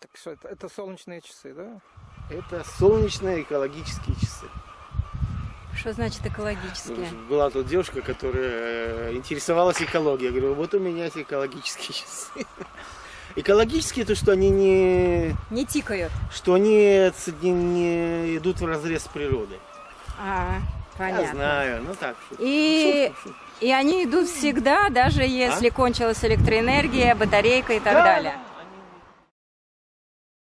Так что это, это солнечные часы, да? Это солнечные экологические часы. Что значит экологические? Ну, была тут девушка, которая э, интересовалась экологией. Я говорю, вот у меня эти экологические часы. Экологические то, что они не, Не тикают. что они не, не идут в разрез с природой. А, Я знаю, ну так. шутка. И, Шутка, шутка. и они идут всегда, даже если а? кончилась электроэнергия, батарейка и так Да, далее.